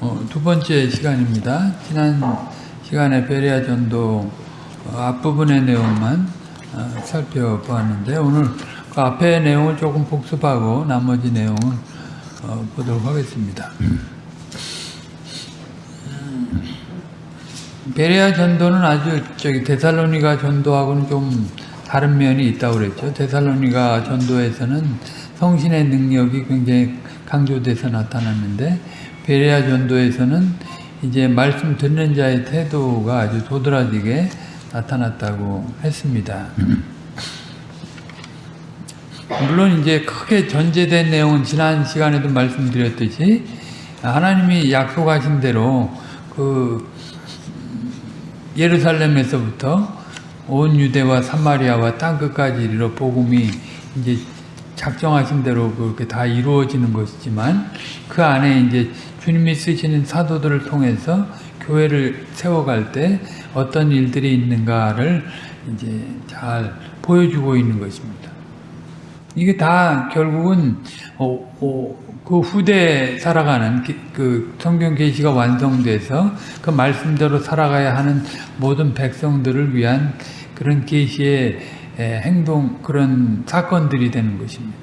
어, 두 번째 시간입니다. 지난 시간에 베레아 전도 어, 앞부분의 내용만 어, 살펴보았는데 오늘 그 앞의 내용을 조금 복습하고 나머지 내용을 어, 보도록 하겠습니다. 베레아 전도는 아주 저기 데살로니가 전도하고는 좀 다른 면이 있다고 그랬죠. 데살로니가 전도에서는 성신의 능력이 굉장히 강조돼서 나타났는데 베레아 전도에서는 이제 말씀 듣는 자의 태도가 아주 도드라지게 나타났다고 했습니다. 물론 이제 크게 전제된 내용은 지난 시간에도 말씀드렸듯이 하나님이 약속하신 대로 그 예루살렘에서부터 온 유대와 사마리아와 땅 끝까지 이르러 복음이 이제 작정하신 대로 그렇게 다 이루어지는 것이지만 그 안에 이제 주님이 쓰시는 사도들을 통해서 교회를 세워갈 때 어떤 일들이 있는가를 이제 잘 보여주고 있는 것입니다. 이게 다 결국은 어, 어, 그 후대 살아가는 그 성경 계시가 완성돼서 그 말씀대로 살아가야 하는 모든 백성들을 위한 그런 계시의 행동 그런 사건들이 되는 것입니다.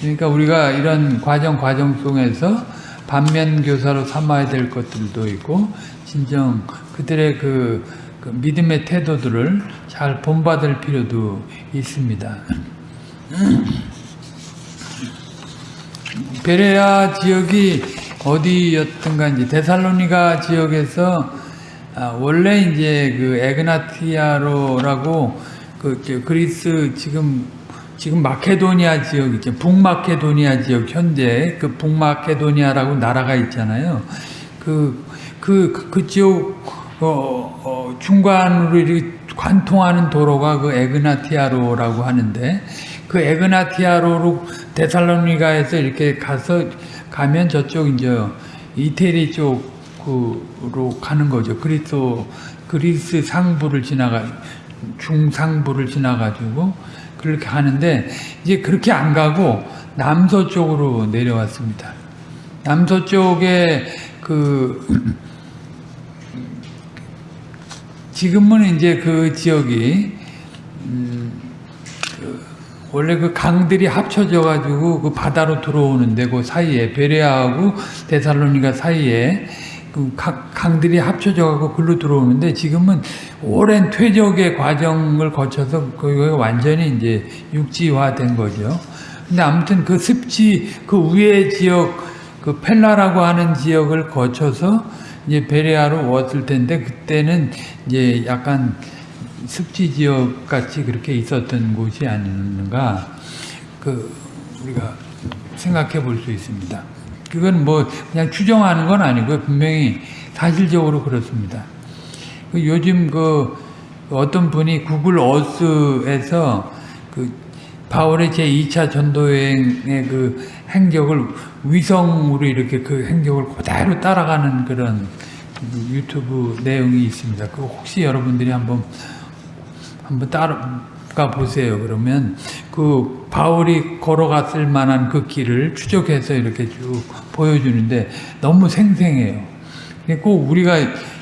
그러니까 우리가 이런 과정 과정 속에서 반면 교사로 삼아야 될 것들도 있고 진정 그들의 그, 그 믿음의 태도들을 잘 본받을 필요도 있습니다. 베레아 지역이 어디였던가 이제 데살로니가 지역에서 아, 원래 이제 그 에그나티아로라고 그 그리스 지금 지금 마케도니아 지역 있죠. 북마케도니아 지역 현재 그 북마케도니아라고 나라가 있잖아요. 그 그, 그, 그 지역 어, 어, 중간으로 이렇게 관통하는 도로가 그 에그나티아로라고 하는데 그 에그나티아로로 데살로니가에서 이렇게 가서 가면 저쪽 이제 이태리 쪽으로 가는 거죠. 그리스 그리스 상부를 지나가 중상부를 지나가지고 그렇게 하는데 이제 그렇게 안 가고 남서쪽으로 내려왔습니다. 남서쪽에 그 지금은 이제 그 지역이 음 그 원래 그 강들이 합쳐져 가지고 그 바다로 들어오는데 그 사이에 베레아하고 데살로니가 사이에 그 강들이 합쳐져 가고 글로 들어오는데 지금은 오랜 퇴적의 과정을 거쳐서 거기가 완전히 이제 육지화된 거죠. 근데 아무튼 그 습지 그 위에 지역 그 펠라라고 하는 지역을 거쳐서 이제 베레아로 왔을 텐데 그때는 이제 약간 습지 지역 같이 그렇게 있었던 곳이 아닌가 그 우리가 생각해 볼 수 있습니다. 그건 뭐 그냥 추정하는 건 아니고 분명히 사실적으로 그렇습니다. 그 요즘 그 어떤 분이 구글 어스에서 그 바울의 제 2차 전도여행의 그 행적을 위성으로 이렇게 그 행적을 그대로 따라가는 그런 유튜브 내용이 있습니다. 그 혹시 여러분들이 한번 한번 따라 가 보세요. 그러면 그 바울이 걸어갔을 만한 그 길을 추적해서 이렇게 쭉 보여주는데 너무 생생해요. 꼭 우리가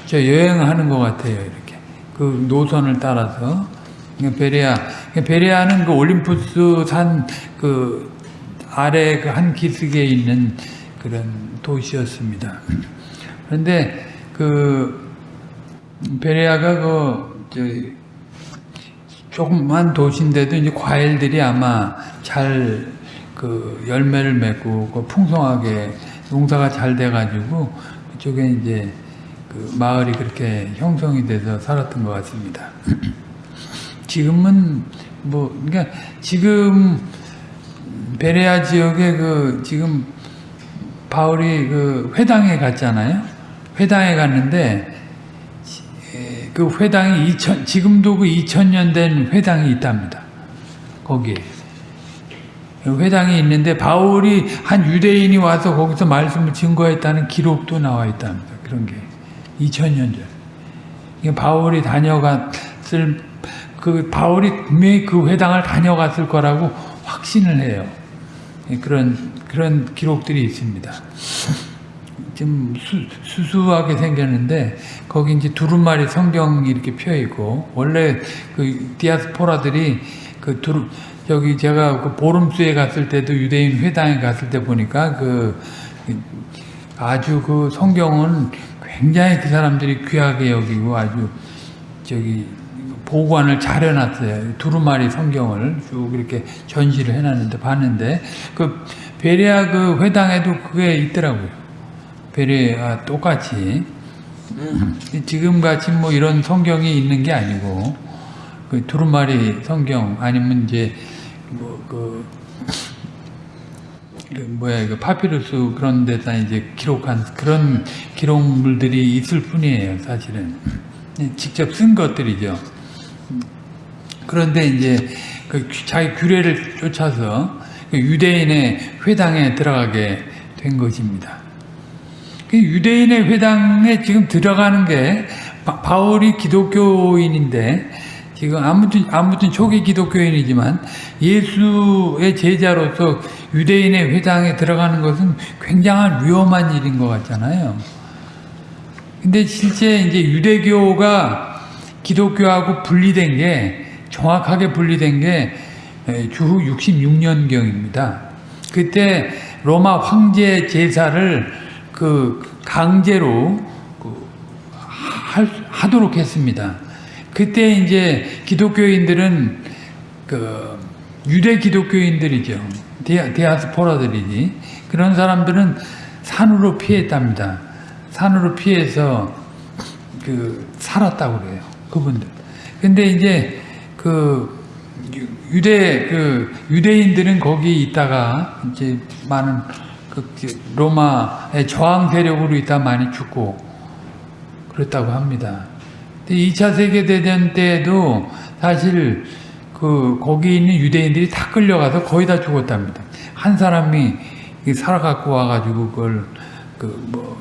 저 여행하는 것 같아요. 이렇게 그 노선을 따라서 베레아 베레아는 그 올림푸스 산 그 아래 그 한 기슭에 있는 그런 도시였습니다. 그런데 그 베레아가 그 조금만 도시인데도 이제 과일들이 아마 잘 그 열매를 맺고 그 풍성하게 농사가 잘 돼가지고 그쪽에 이제 그 마을이 그렇게 형성이 돼서 살았던 것 같습니다. 지금은 뭐 그러니까 지금 베레아 지역에 그 지금 바울이 그 회당에 갔잖아요. 회당에 갔는데 그 회당이 2000 지금도 그 2000년 된 회당이 있답니다. 거기에 회당이 있는데 바울이 한 유대인이 와서 거기서 말씀을 증거했다는 기록도 나와 있답니다. 그런 게 2000년 전. 바울이 다녀갔을 그 바울이 분명히 그 회당을 다녀갔을 거라고 확신을 해요. 그런 그런 기록들이 있습니다. 좀 수, 수수하게 생겼는데 거기 이제 두루마리 성경이 이렇게 펴 있고 원래 그 디아스포라들이 그 두루 여기 제가 그 보름수에 갔을 때도 유대인 회당에 갔을 때 보니까 그 아주 그 성경은 굉장히 그 사람들이 귀하게 여기고 아주 저기 보관을 잘 해놨어요. 두루마리 성경을 쭉 이렇게 전시를 해놨는데 봤는데 그 베레아 그 회당에도 그게 있더라고요. 베레아 똑같이. 지금 같이 뭐 이런 성경이 있는 게 아니고 그 두루마리 성경 아니면 이제 뭐그 그 뭐야 이거 파피루스 그런 데다 이제 기록한 그런 기록물들이 있을 뿐이에요 사실은. 직접 쓴 것들이죠. 그런데 이제 그 규- 자기 규례를 쫓아서 그 유대인의 회당에 들어가게 된 것입니다. 그 유대인의 회당에 지금 들어가는 게 바- 바울이 기독교인인데 지금 아무튼 아무튼 초기 기독교인이지만 예수의 제자로서 유대인의 회당에 들어가는 것은 굉장한 위험한 일인 것 같잖아요. 근데 실제 이제 유대교가 기독교하고 분리된 게 정확하게 분리된 게 주후 66년경입니다. 그때 로마 황제 제사를 그 강제로 그 할- 하도록 했습니다. 그때 이제 기독교인들은 그 유대 기독교인들이죠. 디아, 디아 스포라들이지. 그런 사람들은 산으로 피했답니다. 산으로 피해서 그 살았다고 그래요. 그분들. 근데 이제 그 유- 유대 그 유대인들은 거기 있다가 이제 많은 그 로마의 저항 세력으로 있다 많이 죽고 그렇다고 합니다. 근데 2차 세계 대전 때도 사실 그 거기 있는 유대인들이 다 끌려가서 거의 다 죽었답니다. 한 사람이 살아갖고 와가지고 그걸 그 뭐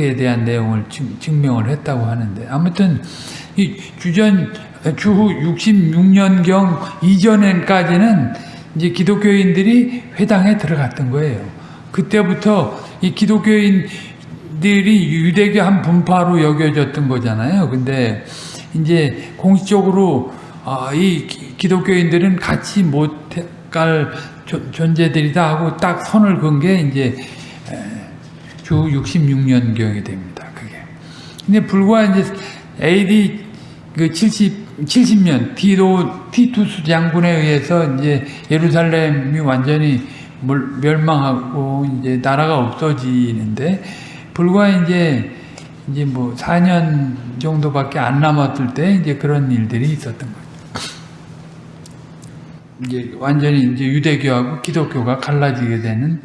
그에 대한 내용을 증, 증명을 했다고 하는데 아무튼 이 주전 주후 66년경 이전에까지는 이제 기독교인들이 회당에 들어갔던 거예요. 그때부터 이 기독교인들이 유대교 한 분파로 여겨졌던 거잖아요. 근데 이제 공식적으로 아, 이 기- 기독교인들은 같이 못갈 존재들이다 하고 딱 선을 그은 게 이제 에, 주 66년경이 됩니다. 그게. 근데 불과 이제 AD 그 70, 70년 디도 티투스 장군에 의해서 이제 예루살렘이 완전히 물- 멸망하고 이제 나라가 없어지는데 불과 이제 이제 뭐 4년 정도밖에 안 남았을 때 이제 그런 일들이 있었던 거죠. 이제 완전히 이제 유대교하고 기독교가 갈라지게 되는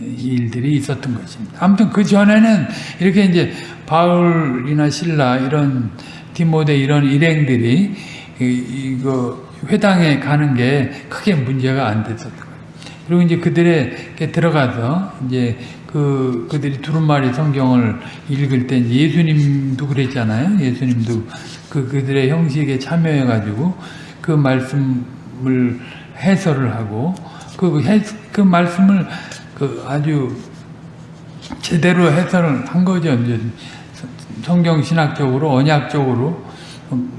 일들이 있었던 것입니다. 아무튼 그 전에는 이렇게 이제 바울이나 신라 이런 디모데 이런 일행들이 이- 이거 회당에 가는 게 크게 문제가 안 됐었던. 그리고 이제 그들에게 들어가서 이제 그 그들이 두루마리 성경을 읽을 때 예수님도 그랬잖아요. 예수님도 그 그들의 형식에 참여해 가지고 그 말씀을 해설을 하고 그, 해, 그 말씀을 그 아주 제대로 해설을 한 거죠. 이제 성경 신학적으로 언약적으로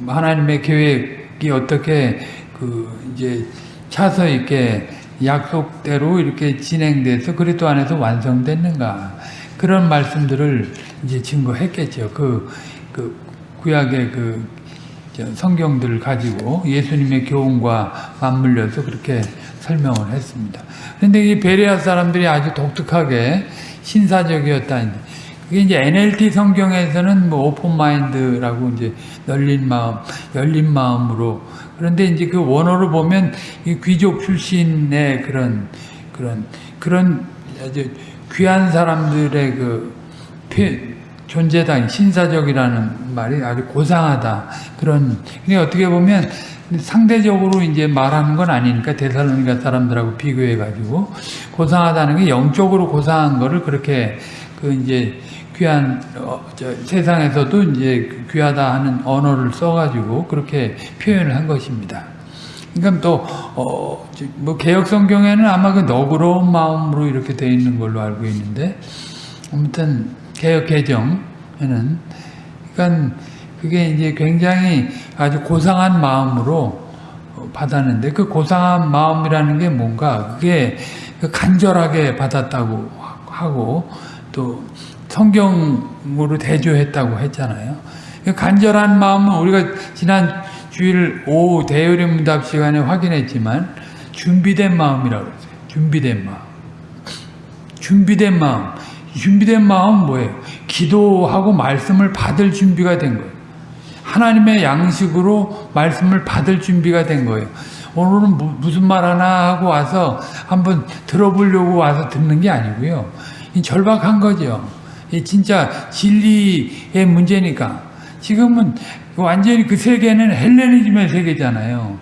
하나님의 계획이 어떻게 그 이제 차서 있게 약속대로 이렇게 진행돼서 그리스도 안에서 완성됐는가 그런 말씀들을 이제 증거했겠죠. 그, 그 구약의 그저 성경들을 가지고 예수님의 교훈과 맞물려서 그렇게 설명을 했습니다. 그런데 이 베레아 사람들이 아주 독특하게 신사적이었다. 그게 이제 NLT 성경에서는 뭐 open mind라고 이제 열린 마음, 열린 마음으로 그런데 이제 그 원어로 보면 이 귀족 출신의 그런 그런 그런 아주 귀한 사람들의 그 표- 존재다 신사적이라는 말이 아주 고상하다. 그런 근데 어떻게 보면 상대적으로 이제 말하는 건 아니니까 데살로니가 사람들하고 비교해 가지고 고상하다는 게 영적으로 고상한 거를 그렇게 그 이제 귀한 어, 저 세상에서도 이제 귀하다 하는 언어를 써가지고 그렇게 표현을 한 것입니다. 그러니까 또어뭐 개혁 성경에는 아마 그 너그러운 마음으로 이렇게 돼 있는 걸로 알고 있는데 아무튼 개혁 개정에는 그러니까 그게 이제 굉장히 아주 고상한 마음으로 받았는데 그 고상한 마음이라는 게 뭔가 그게 그 간절하게 받았다고 하고 또 성경으로 대조했다고 했잖아요. 그 간절한 마음은 우리가 지난 주일 오후 대요리 문답 시간에 확인했지만 준비된 마음이라고 그랬어요. 준비된 마음. 준비된 마음. 준비된 마음은 뭐예요? 기도하고 말씀을 받을 준비가 된 거예요. 하나님의 양식으로 말씀을 받을 준비가 된 거예요. 오늘은 무, 무슨 말 하나 하고 와서 한번 들어보려고 와서 듣는 게 아니고요. 이 절박한 거죠. 이 진짜 진리의 문제니까. 지금은 완전히 그 세계는 헬레니즘의 세계잖아요.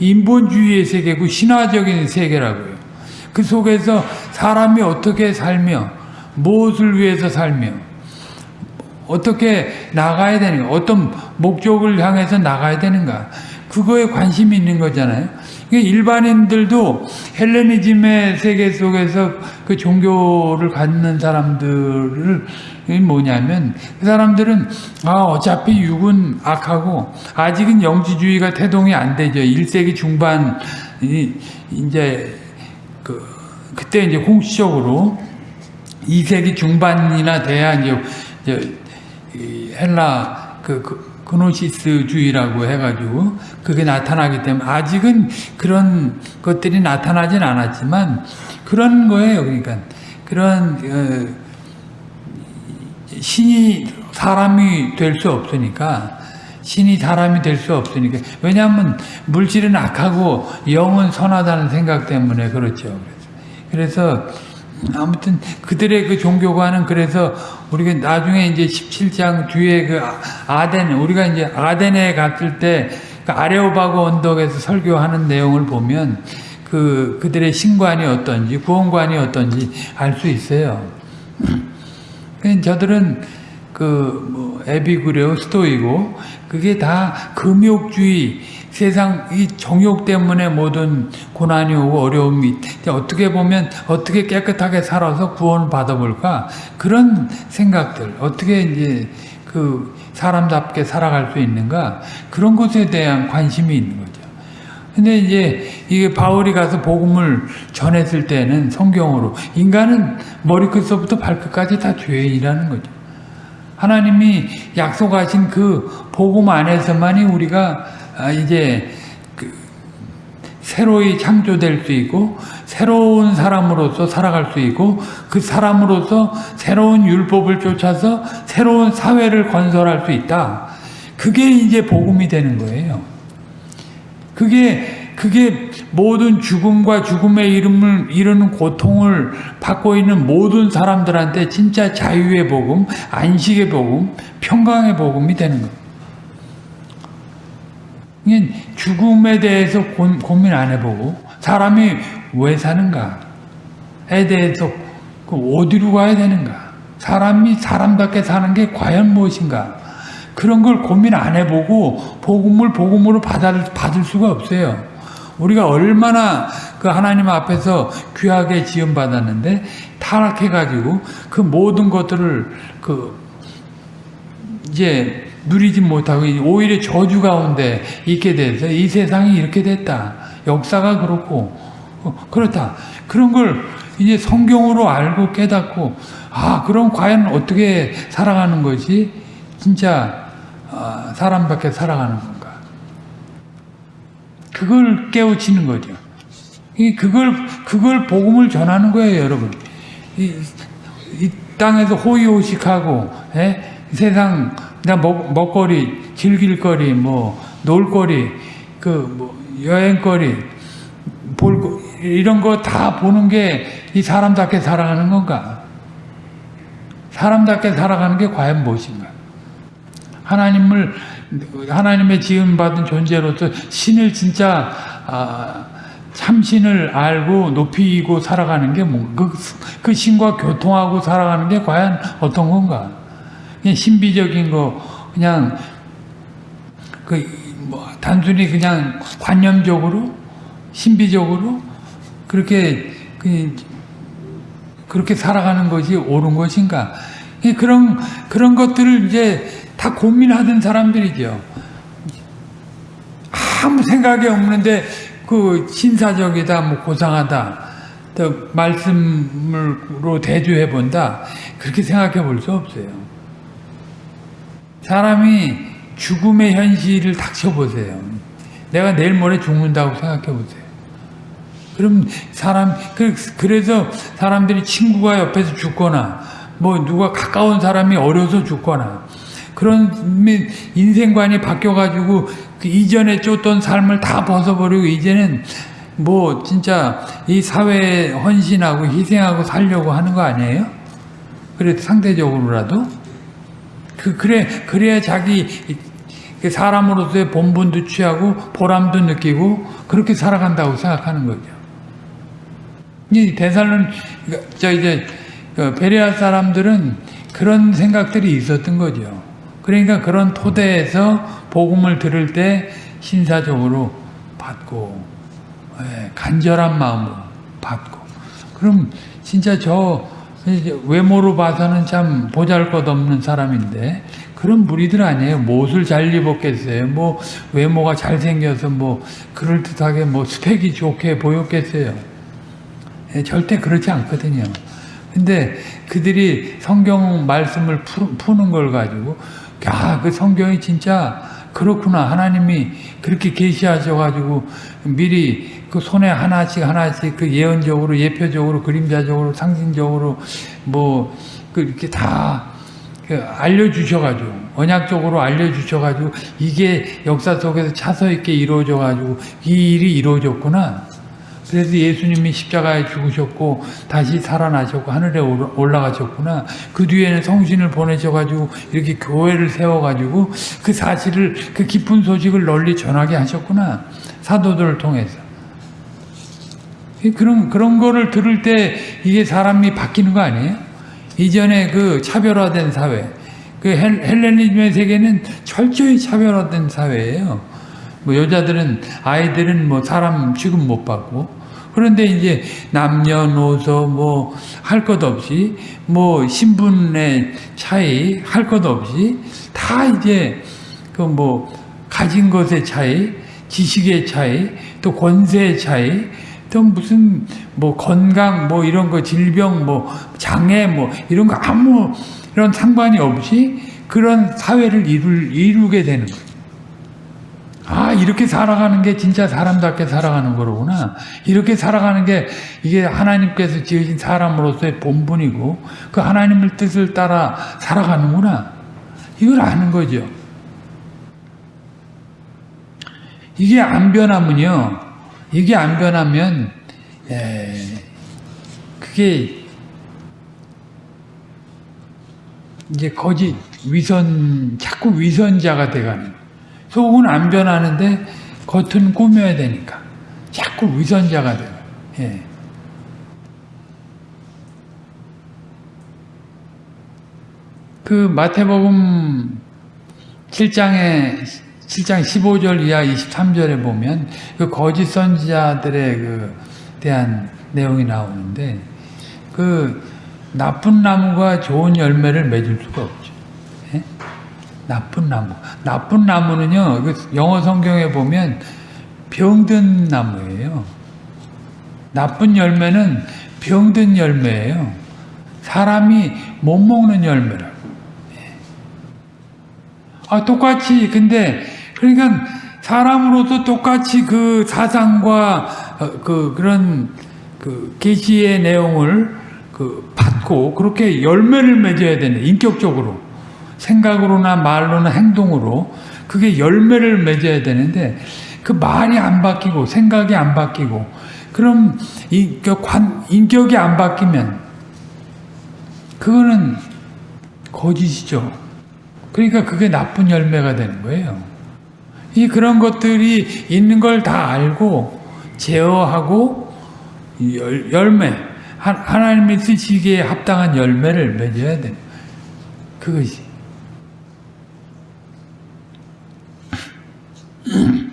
인본주의의 세계고 신화적인 세계라고요. 그 속에서 사람이 어떻게 살며 무엇을 위해서 살며 어떻게 나가야 되는가 어떤 목적을 향해서 나가야 되는가 그거에 관심이 있는 거잖아요. 일반인들도 헬레니즘의 세계 속에서 그 종교를 갖는 사람들을 뭐냐면 그 사람들은 아 어차피 육은 악하고 아직은 영지주의가 태동이 안 되죠. 1세기 중반 이제 그 그때 이제 공식적으로 2세기 중반이나 돼야 이제 헬라 그, 그 그노시스주의라고 해가지고 그게 나타나기 때문에 아직은 그런 것들이 나타나진 않았지만 그런 거예요. 그러니까 그런 어, 신이 사람이 될 수 없으니까 신이 사람이 될 수 없으니까 왜냐하면 물질은 악하고 영은 선하다는 생각 때문에 그렇죠. 그래서 아무튼 그들의 그 종교관은 그래서 우리가 나중에 이제 17장 뒤에 그 아덴 우리가 이제 아덴에 갔을 때 그 아레오바고 언덕에서 설교하는 내용을 보면 그 그들의 신관이 어떤지 구원관이 어떤지 알 수 있어요. 저들은 그뭐 에비구레오 스토이고 그게 다 금욕주의 세상 이 정욕 때문에 모든 고난이 오고 어려움이 어떻게 보면 어떻게 깨끗하게 살아서 구원을 받아볼까 그런 생각들 어떻게 이제 그 사람답게 살아갈 수 있는가 그런 것에 대한 관심이 있는 거죠. 근데 이제 이게 바울이 가서 복음을 전했을 때는 성경으로 인간은 머리끝서부터 발끝까지 다 죄인이라는 거죠. 하나님이 약속하신 그 복음 안에서만이 우리가 아, 이제 그 새로이 창조될 수 있고 새로운 사람으로서 살아갈 수 있고 그 사람으로서 새로운 율법을 쫓아서 새로운 사회를 건설할 수 있다. 그게 이제 복음이 되는 거예요. 그게 그게 모든 죽음과 죽음의 이름을 이르는 고통을 받고 있는 모든 사람들한테 진짜 자유의 복음, 안식의 복음, 평강의 복음이 되는 거예요. 죽음에 대해서 고, 민 안 해보고 사람이 왜 사는가에 대해서 그 어디로 가야 되는가? 사람이 사람답게 사는 게 과연 무엇인가? 그런 걸 고민 안 해보고 복음을 복음으로 받을, 받을 수가 없어요. 우리가 얼마나 그 하나님 앞에서 귀하게 지음받았는데 타락해가지고 그 모든 것들을 그 이제 누리지 못하고 오히려 저주 가운데 있게 돼서 이 세상이 이렇게 됐다. 역사가 그렇고 어, 그렇다. 그런 걸 이제 성경으로 알고 깨닫고 아 그럼 과연 어떻게 살아가는 것이 진짜 아, 사람밖에 살아가는 건가? 그걸 깨우치는 거죠. 그걸 그걸 복음을 전하는 거예요, 여러분. 이, 이 땅에서 호의호식하고 예? 세상 나 먹, 거리, 뭐 놀거리, 그 뭐 여행거리, 볼 거, 이런 거 다 보는 게 이 사람답게 살아가는 건가? 사람답게 살아가는 게 과연 무엇인가? 하나님을 하나님의 지음 받은 존재로서 신을 진짜 아, 참신을 알고 높이고 살아가는 게 뭐, 그, 그 신과 교통하고 살아가는 게 과연 어떤 건가? 그냥 신비적인 거 그냥 그 뭐 단순히 그냥 관념적으로 신비적으로 그렇게 그 그렇게 살아가는 것이 옳은 것인가? 예, 그런 그런 것들을 이제 다 고민하던 사람들이죠. 아무 생각이 없는데 그 신사적이다, 뭐 고상하다, 또 말씀으로 대조해 본다 그렇게 생각해 볼 수 없어요. 사람이 죽음의 현실을 닥쳐 보세요. 내가 내일 모레 죽는다고 생각해 보세요. 그럼 사람 그- 그래서 사람들이 친구가 옆에서 죽거나 뭐 누가 가까운 사람이 어려서 죽거나 그런 인생관이 바뀌어가지고 그 이전에 쫓던 삶을 다 벗어버리고 이제는 뭐 진짜 이 사회에 헌신하고 희생하고 살려고 하는 거 아니에요? 그래 상대적으로라도 그 그래 그래야 자기 그 사람으로서의 본분도 취하고 보람도 느끼고 그렇게 살아간다고 생각하는 거죠. 이 대살론 저 이제 그 베레아 사람들은 그런 생각들이 있었던 거죠. 그러니까 그런 토대에서 복음을 들을 때 신사적으로 받고 예, 간절한 마음으로 받고 그럼 진짜 저 외모로 봐서는 참 보잘것없는 사람인데 그런 무리들 아니에요. 뭐 옷을 잘 입었겠어요. 뭐 외모가 잘생겨서 뭐 그럴듯하게 뭐 스펙이 좋게 보였겠어요. 예, 절대 그렇지 않거든요. 근데 그들이 성경 말씀을 푸, 푸는 걸 가지고 야, 그 성경이 진짜 그렇구나. 하나님이 그렇게 계시하셔 가지고 미리 그 손에 하나씩 하나씩 그 예언적으로, 예표적으로, 그림자적으로, 상징적으로 뭐 그렇게 다 그 알려주셔가지고 언약적으로 알려주셔가지고 이게 역사 속에서 차서 있게 이루어져가지고 이 일이 이루어졌구나. 그래서 예수님이 십자가에 죽으셨고 다시 살아나셨고 하늘에 올라가셨구나. 그 뒤에는 성신을 보내셔가지고 이렇게 교회를 세워가지고 그 사실을 그 기쁜 소식을 널리 전하게 하셨구나. 사도들을 통해서. 그런 그런 거를 들을 때 이게 사람이 바뀌는 거 아니에요? 이전에 그 차별화된 사회, 그 헬레니즘의 세계는 철저히 차별화된 사회예요. 뭐 여자들은 아이들은 뭐 사람 취급 못 받고 그런데 이제 남녀노소 뭐 할 것 없이 뭐 신분의 차이 할 것 없이 다 이제 그 뭐 가진 것의 차이, 지식의 차이, 또 권세의 차이, 또 무슨 뭐 건강 뭐 이런 거 질병 뭐 장애 뭐 이런 거 아무 이런 상관이 없이 그런 사회를 이루, 이루게 되는 거예요. 아 이렇게 살아가는 게 진짜 사람답게 살아가는 거로구나. 이렇게 살아가는 게 이게 하나님께서 지으신 사람으로서의 본분이고 그 하나님의 뜻을 따라 살아가는구나. 이걸 아는 거죠. 이게 안 변하면요. 이게 안 변하면 에, 그게 이제 거짓 위선 자꾸 위선자가 돼가는 속은 안 변하는데 겉은 꾸며야 되니까 자꾸 위선자가 돼요. 예. 그 마태복음 7장에 7장 15절 이하 23절에 보면 그 거짓 선지자들의 그 대한 내용이 나오는데 그 나쁜 나무가 좋은 열매를 맺을 수가 없죠. 예? 나쁜 나무. 나쁜 나무는요, 그 영어 성경에 보면 병든 나무예요. 나쁜 열매는 병든 열매예요. 사람이 못 먹는 열매라고. 예. 아, 똑같이, 근데, 그러니까 사람으로도 똑같이 그 사상과 어, 그, 그런 그 계시의 내용을 그 받고 그렇게 열매를 맺어야 되는 인격적으로. 생각으로나 말로나 행동으로 그게 열매를 맺어야 되는데 그 말이 안 바뀌고 생각이 안 바뀌고 그럼 이 관, 인격이 안 바뀌면 그거는 거짓이죠. 그러니까 그게 나쁜 열매가 되는 거예요. 이 그런 것들이 있는 걸 다 알고 제어하고 열, 열매 하나님의 쓰시기에 합당한 열매를 맺어야 되는 그것이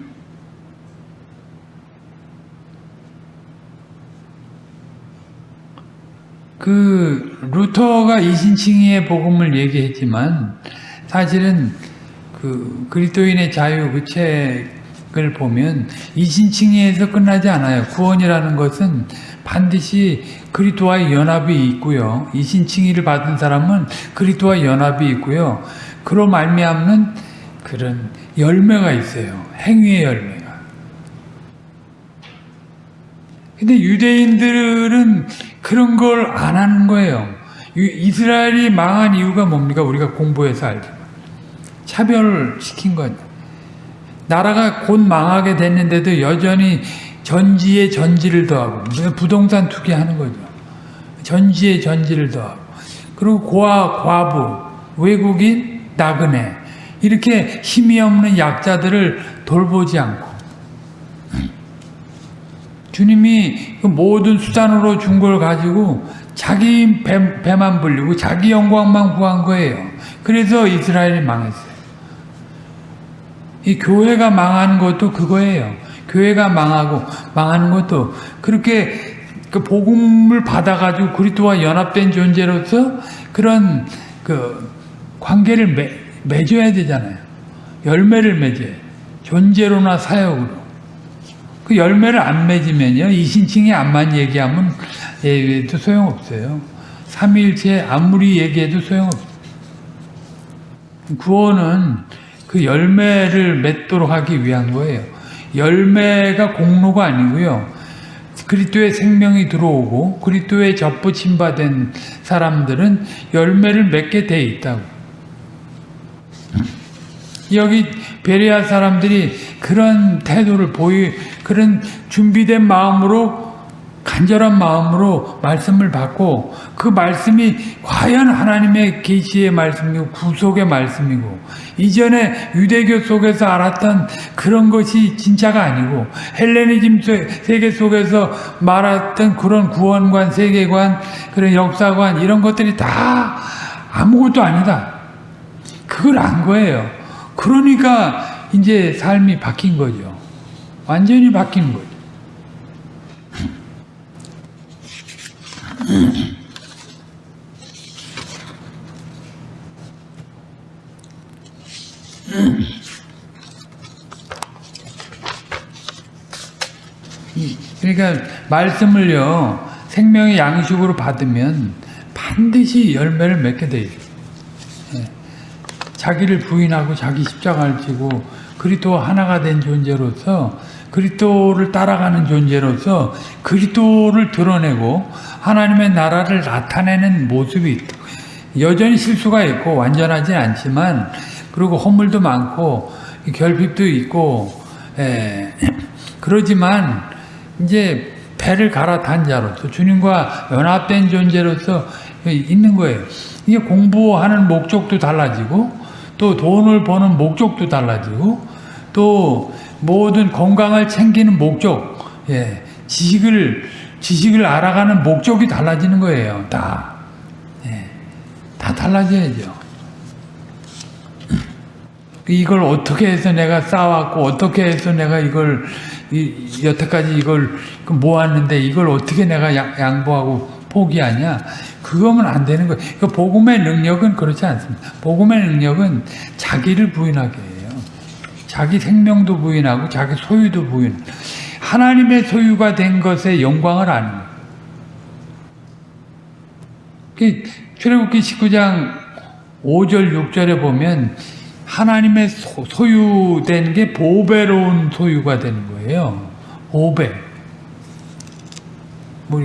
그 루터가 이신칭의의 복음을 얘기했지만 사실은 그 그리스도인의 자유 그 책을 보면 이신칭의에서 끝나지 않아요. 구원이라는 것은 반드시 그리스도와의 연합이 있고요. 이신칭의를 받은 사람은 그리스도와 연합이 있고요. 그로 말미암는 그런 열매가 있어요. 행위의 열매가. 근데 유대인들은 그런 걸 안 하는 거예요. 유- 이스라엘이 망한 이유가 뭡니까? 우리가 공부해서 알지만. 차별시킨 거죠. 나라가 곧 망하게 됐는데도 여전히 전지에 전지를 더하고 부동산 투기하는 거죠. 전지에 전지를 더하고 그리고 고아, 과부, 외국인, 나그네 이렇게 힘이 없는 약자들을 돌보지 않고 주님이 그 모든 수단으로 준 걸 가지고 자기 배, 배만 불리고 자기 영광만 구한 거예요. 그래서 이스라엘이 망했어요. 이 교회가 망하는 것도 그거예요. 교회가 망하고 망하는 것도 그렇게 그 복음을 받아가지고 그리스도와 연합된 존재로서 그런 그 관계를 맺, 맺어야 되잖아요. 열매를 맺어야 돼요. 존재로나 사역으로. 그 열매를 안 맺으면요. 이신칭이 암만 얘기하면 얘기해도 소용없어요. 삼일체 아무리 얘기해도 소용없어요. 구원은 그 열매를 맺도록 하기 위한 거예요. 열매가 공로가 아니고요. 그리스도의 생명이 들어오고 그리스도의 접붙임 받은 사람들은 열매를 맺게 돼 있다고. 여기 베레아 사람들이 그런 태도를 보이 그런 준비된 마음으로 간절한 마음으로 말씀을 받고 그 말씀이 과연 하나님의 계시의 말씀이고 구속의 말씀이고 이전에 유대교 속에서 알았던 그런 것이 진짜가 아니고 헬레니즘 세계 속에서 말했던 그런 구원관 세계관 그런 역사관 이런 것들이 다 아무것도 아니다. 그걸 안 거예요. 그러니까 이제 삶이 바뀐 거죠. 완전히 바뀐 거죠. 그러니까 말씀을요 생명의 양식으로 받으면 반드시 열매를 맺게 돼 있어요. 예. 자기를 부인하고 자기 십자가를 지고 그리스도 하나가 된 존재로서 그리스도를 따라가는 존재로서 그리스도를 드러내고 하나님의 나라를 나타내는 모습이. 여전히 실수가 있고 완전하지 않지만 그리고 허물도 많고 결핍도 있고 에, 그러지만 이제 배를 갈아탄 자로서 주님과 연합된 존재로서 있는 거예요. 이게 공부하는 목적도 달라지고 또 돈을 버는 목적도 달라지고 또 모든 건강을 챙기는 목적, 예, 지식을 지식을 알아가는 목적이 달라지는 거예요. 다, 예, 다 달라져야죠. 이걸 어떻게 해서 내가 쌓았고 어떻게 해서 내가 이걸 이, 여태까지 이걸 그 모았는데 이걸 어떻게 내가 양, 양보하고 포기하냐? 그거면 안 되는 거예요. 그 복음의 능력은 그렇지 않습니다. 복음의 능력은 자기를 부인하게 해요. 자기 생명도 부인하고 자기 소유도 부인. 하나님의 소유가 된 것에 영광을 아는 거예요. 그 출애굽기 19장 5절 6절에 보면 하나님의 소, 소유된 게 보배로운 소유가 되는 거예요. 보배. 뭐,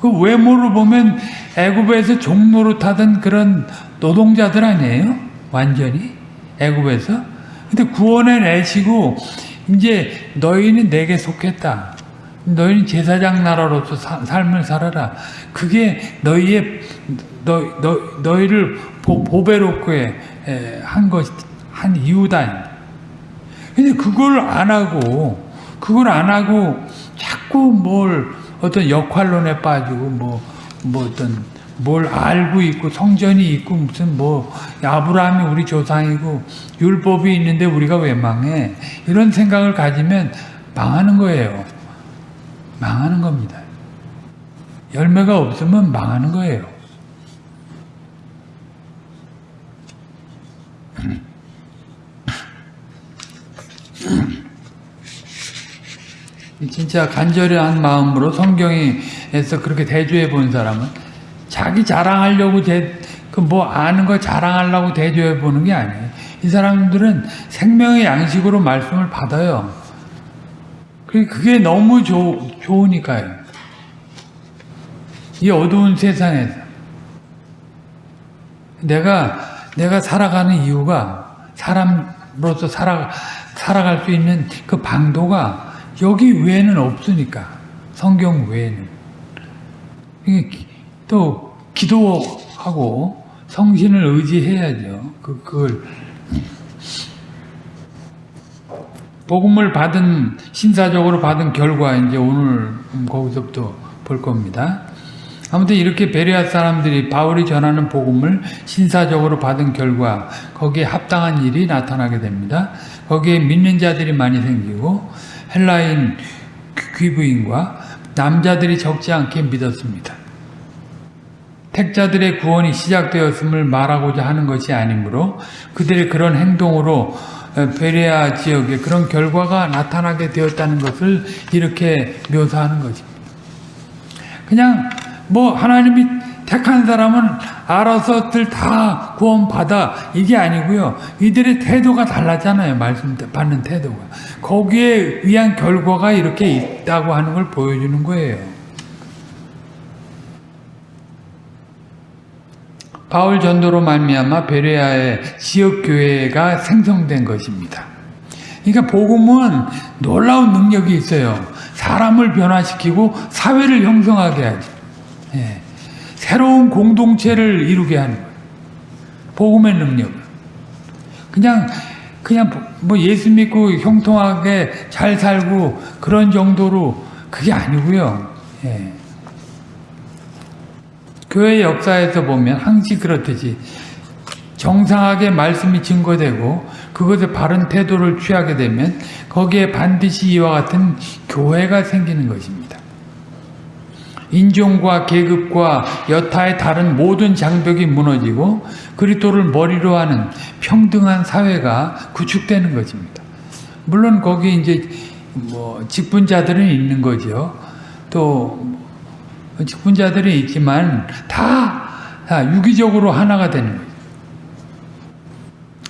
그 외모로 보면 애굽에서 종로로 타던 그런 노동자들 아니에요? 완전히 애굽에서. 근데 구원해 내시고 이제 너희는 내게 속했다. 너희는 제사장 나라로서 사, 삶을 살아라. 그게 너희의 너, 너, 너희를 보, 보배롭게 한 것, 한 이유다. 근데 그걸 안 하고, 그걸 안 하고, 자꾸 뭘, 어떤 역할론에 빠지고, 뭐, 뭐 어떤, 뭘 알고 있고, 성전이 있고, 무슨 뭐, 아브라함이 우리 조상이고, 율법이 있는데 우리가 왜 망해? 이런 생각을 가지면 망하는 거예요. 망하는 겁니다. 열매가 없으면 망하는 거예요. 진짜 간절한 마음으로 성경에서 그렇게 대조해 본 사람은 자기 자랑하려고 그뭐 아는 거 자랑하려고 대조해 보는 게 아니에요. 이 사람들은 생명의 양식으로 말씀을 받아요. 그게 너무 좋, 좋으니까요. 이 어두운 세상에서 내가 내가 살아가는 이유가 사람으로서 살아 살아갈 수 있는 그 방도가 여기 외에는 없으니까 성경 외에는 또 기도하고 성신을 의지해야죠. 그 그걸 복음을 받은 신사적으로 받은 결과 이제 오늘 거기서부터 볼 겁니다. 아무튼 이렇게 베레아 사람들이 바울이 전하는 복음을 신사적으로 받은 결과 거기에 합당한 일이 나타나게 됩니다. 거기에 믿는 자들이 많이 생기고 헬라인 귀부인과 남자들이 적지 않게 믿었습니다. 택자들의 구원이 시작되었음을 말하고자 하는 것이 아니므로 그들의 그런 행동으로 베레아 지역에 그런 결과가 나타나게 되었다는 것을 이렇게 묘사하는 것입니다. 그냥 뭐 하나님이 택한 사람은 알아서들 다 구원받아 이게 아니고요. 이들의 태도가 달랐잖아요. 말씀 받는 태도가. 거기에 의한 결과가 이렇게 있다고 하는 걸 보여주는 거예요. 바울 전도로 말미암아 베레아의 지역 교회가 생성된 것입니다. 그러니까 복음은 놀라운 능력이 있어요. 사람을 변화시키고 사회를 형성하게 하죠. 예. 새로운 공동체를 이루게 하는. 복음의 능력은. 그냥, 그냥 뭐 예수 믿고 형통하게 잘 살고 그런 정도로 그게 아니고요. 예. 교회 역사에서 보면 항시 그렇듯이 정상하게 말씀이 증거되고 그것에 바른 태도를 취하게 되면 거기에 반드시 이와 같은 교회가 생기는 것입니다. 인종과 계급과 여타의 다른 모든 장벽이 무너지고 그리스도를 머리로 하는 평등한 사회가 구축되는 것입니다. 물론 거기 이제 뭐 직분자들은 있는 거죠. 또 직분자들이 있지만 다, 다 유기적으로 하나가 되는 거죠.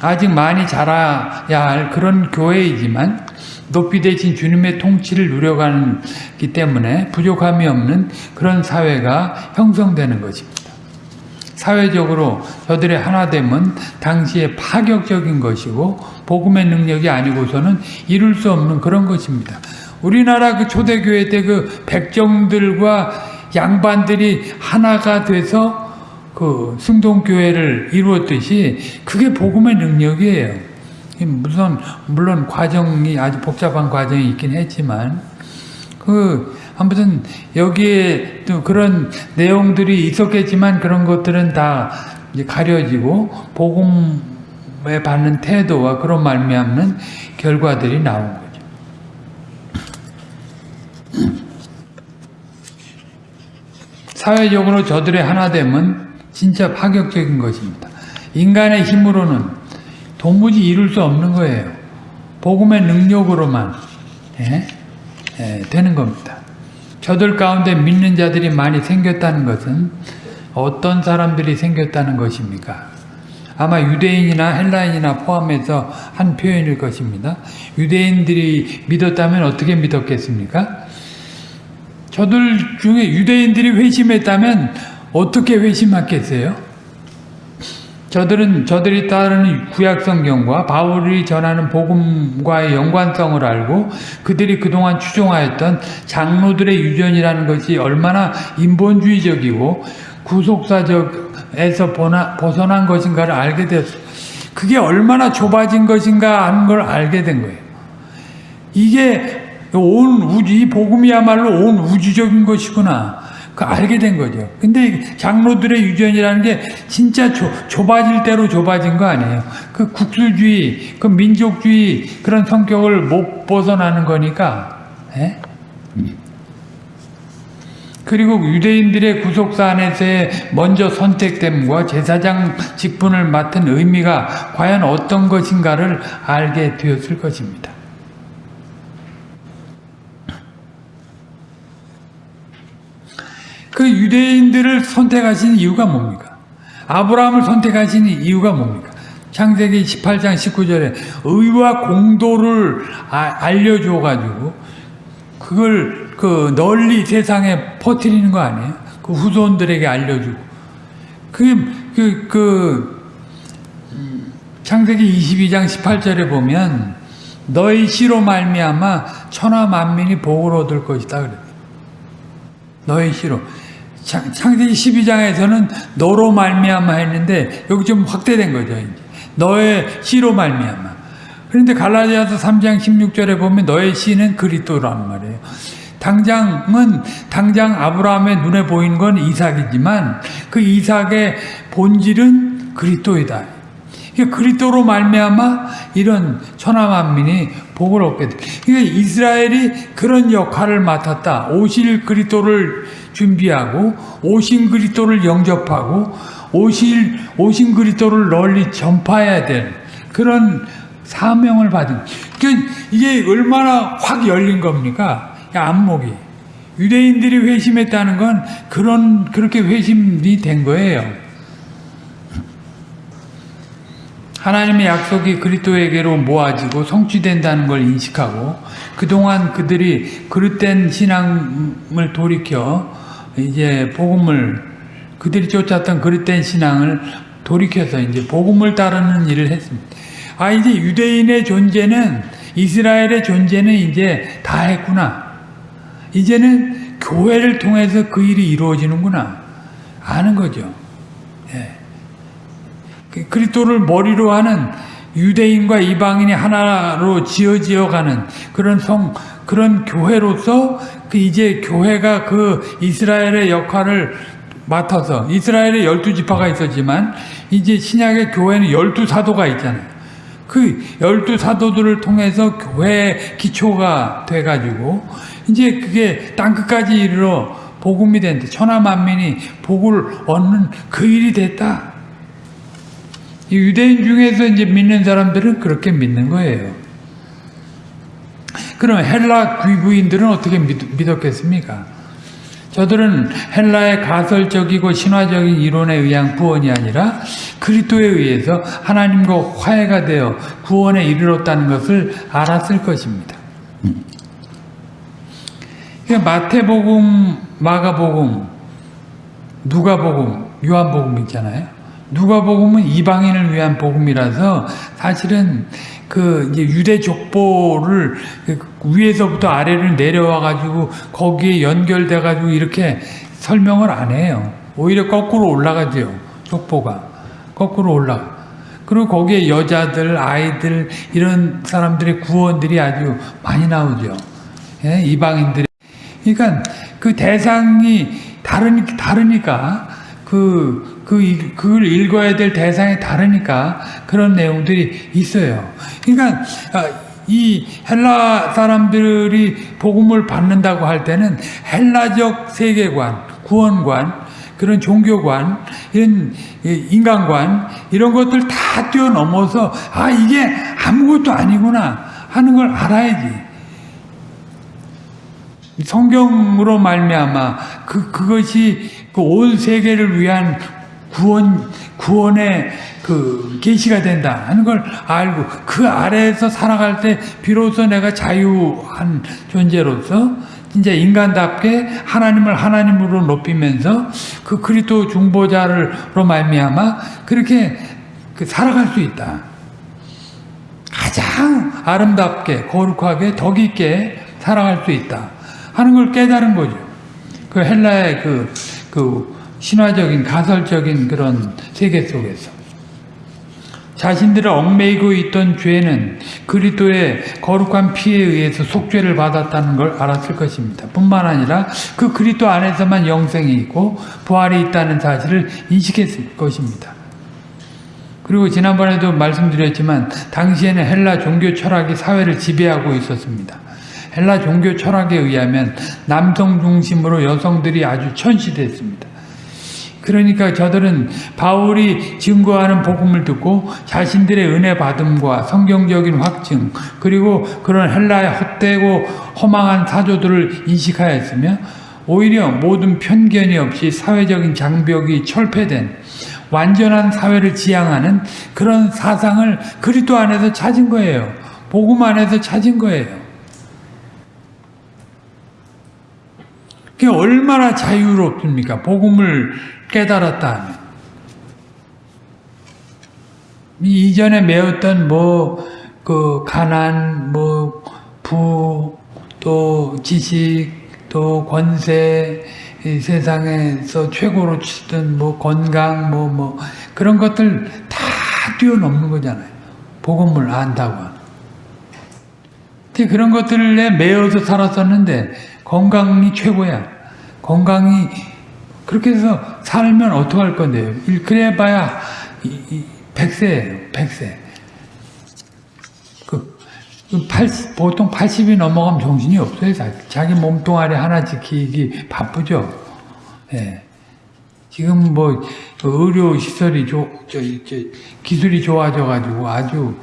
아직 많이 자라야 할 그런 교회이지만 높이 되신 주님의 통치를 누려가기 때문에 부족함이 없는 그런 사회가 형성되는 것입니다. 사회적으로 저들의 하나됨은 당시에 파격적인 것이고 복음의 능력이 아니고서는 이룰 수 없는 그런 것입니다. 우리나라 그 초대교회 때 그 백정들과 양반들이 하나가 돼서 그 승동교회를 이루었듯이 그게 복음의 능력이에요. 무슨 물론 과정이 아주 복잡한 과정이 있긴 했지만 그 아무튼 여기에 또 그런 내용들이 있었겠지만 그런 것들은 다 가려지고 복음에 받는 태도와 그런 말미암는 결과들이 거죠. 사회적으로 저들의 하나됨은 진짜 파격적인 것입니다. 인간의 힘으로는 도무지 이룰 수 없는 거예요. 복음의 능력으로만 예? 예, 되는 겁니다. 저들 가운데 믿는 자들이 많이 생겼다는 것은 어떤 사람들이 생겼다는 것입니까? 아마 유대인이나 헬라인이나 포함해서 한 표현일 것입니다. 유대인들이 믿었다면 어떻게 믿었겠습니까? 저들 중에 유대인들이 회심했다면 어떻게 회심했겠어요? 저들은 저들이 따르는 구약 성경과 바울이 전하는 복음과의 연관성을 알고 그들이 그동안 추종하였던 장로들의 유전이라는 것이 얼마나 인본주의적이고 구속사적에서 벗어난 것인가를 알게 되었어요. 그게 얼마나 좁아진 것인가 하는 걸 알게 된 거예요. 이게 온 우주, 이 복음이야말로 온 우주적인 것이구나. 그 알게 된 거죠. 근데 장로들의 유전이라는 게 진짜 좁, 좁아질 대로 좁아진 거 아니에요. 그 국수주의, 그 민족주의 그런 성격을 못 벗어나는 거니까. 에? 예? 그리고 유대인들의 구속사 안에서의 먼저 선택됨과 제사장 직분을 맡은 의미가 과연 어떤 것인가를 알게 되었을 것입니다. 그 유대인들을 선택하신 이유가 뭡니까? 아브라함을 선택하신 이유가 뭡니까? 창세기 18장 19절에 의와 공도를 아- 알려줘가지고 그걸 그 널리 세상에 퍼뜨리는 거 아니에요? 그 후손들에게 알려주고 그, 그 음, 창세기 22장 18절에 보면 너희 씨로 말미암아 천하 만민이 복을 얻을 것이다 그래. 너희 씨로 창- 창세기 12장에서는 너로 말미암아 했는데 여기 좀 확대된 거죠. 이제. 너의 씨로 말미암아. 그런데 갈라디아서 3장 16절에 보면 너의 씨는 그리스도란 말이에요. 당장은 당장 아브라함의 눈에 보이는 건 이삭이지만 그 이삭의 본질은 그리스도이다. 그리스도로 말미암아 이런 천하 만민이 복을 얻게 돼. 그러니까 이스라엘이 그런 역할을 맡았다. 오실 그리스도를 준비하고 오신 그리스도를 영접하고 오실 오신 그리스도를 널리 전파해야 될 그런 사명을 받은. 그러니까 이게 얼마나 확 열린 겁니까? 이 안목이. 유대인들이 회심했다는 건 그런 그렇게 회심이 된 거예요. 하나님의 약속이 그리스도에게로 모아지고 성취된다는 걸 인식하고 그동안 그들이 그릇된 신앙을 돌이켜 이제 복음을 그들이 쫓았던 그릇된 신앙을 돌이켜서 이제 복음을 따르는 일을 했습니다. 아 이제 유대인의 존재는 이스라엘의 존재는 이제 다 했구나. 이제는 교회를 통해서 그 일이 이루어지는구나. 아는 거죠. 예. 그 그리스도를 머리로 하는 유대인과 이방인이 하나로 지어지어 가는 그런 성 그런 교회로서 그 이제 교회가 그 이스라엘의 역할을 맡아서 이스라엘에 열두 지파가 있었지만 이제 신약의 교회는 열두 사도가 있잖아요. 그 열두 사도들을 통해서 교회의 기초가 돼가지고 이제 그게 땅끝까지 이르러 복음이 된다. 천하 만민이 복을 얻는 그 일이 됐다. 이 유대인 중에서 이제 믿는 사람들은 그렇게 믿는 거예요. 그럼 헬라 귀부인들은 어떻게 믿, 었겠습니까 저들은 헬라의 가설적이고 신화적인 이론에 의한 구원이 아니라 그리스도에 의해서 하나님과 화해가 되어 구원에 이르렀다는 것을 알았을 것입니다. 마태복음, 마가복음, 누가복음, 요한복음 있잖아요. 누가복음은 이방인을 위한 복음이라서 사실은 그 이제 유대 족보를 위에서부터 아래로 내려와 가지고 거기에 연결돼 가지고 이렇게 설명을 안 해요. 오히려 거꾸로 올라가죠. 족보가 거꾸로 올라. 그리고 거기에 여자들, 아이들 이런 사람들의 구원들이 아주 많이 나오죠. 예? 이방인들의 그러니까 그 대상이 다르니, 다르니까 그, 그, 그걸 읽어야 될 대상이 다르니까 그런 내용들이 있어요. 그러니까, 이 헬라 사람들이 복음을 받는다고 할 때는 헬라적 세계관, 구원관, 그런 종교관, 이런 인간관, 이런 것들 다 뛰어넘어서, 아, 이게 아무것도 아니구나 하는 걸 알아야지. 성경으로 말미암아 그 그것이 그 온 세계를 위한 구원 구원의 그 계시가 된다 하는 걸 알고 그 아래에서 살아갈 때 비로소 내가 자유한 존재로서 진짜 인간답게 하나님을 하나님으로 높이면서 그 그리스도 중보자를로 말미암아 그렇게 그 살아갈 수 있다. 가장 아름답게 거룩하게 덕 있게 살아갈 수 있다. 하는 걸 깨달은 거죠. 그 헬라의 그, 그 신화적인 가설적인 그런 세계 속에서 자신들을 얽매이고 있던 죄는 그리스도의 거룩한 피에 의해서 속죄를 받았다는 걸 알았을 것입니다. 뿐만 아니라 그 그리스도 안에서만 영생이 있고 부활이 있다는 사실을 인식했을 것입니다. 그리고 지난번에도 말씀드렸지만 당시에는 헬라 종교 철학이 사회를 지배하고 있었습니다. 헬라 종교 철학에 의하면 남성 중심으로 여성들이 아주 천시됐습니다. 그러니까 저들은 바울이 증거하는 복음을 듣고 자신들의 은혜 받음과 성경적인 확증 그리고 그런 헬라의 헛되고 허망한 사조들을 인식하였으며 오히려 모든 편견이 없이 사회적인 장벽이 철폐된 완전한 사회를 지향하는 그런 사상을 그리스도 안에서 찾은 거예요. 복음 안에서 찾은 거예요. 그게 얼마나 자유롭습니까? 복음을 깨달았다 하면. 이 이전에 매었던 뭐, 그, 가난, 뭐, 부, 또 지식, 또 권세, 이 세상에서 최고로 치던 뭐 건강, 뭐, 뭐, 그런 것들 다 뛰어넘는 거잖아요. 복음을 안다고. 근데 그런 것들에 매여서 살았었는데, 건강이 최고야. 건강이 그렇게 해서 살면 어떡할 건데요? 일- 그래 봐야 이, 이, 100세예요. 100세. 그, 그 80, 보통 80이 넘어가면 정신이 없어요. 자- 자기 몸뚱아리 하나 지키기 바쁘죠. 예. 지금 뭐 의료 시설이 조, 저, 저, 기술이 좋아져 가지고 아주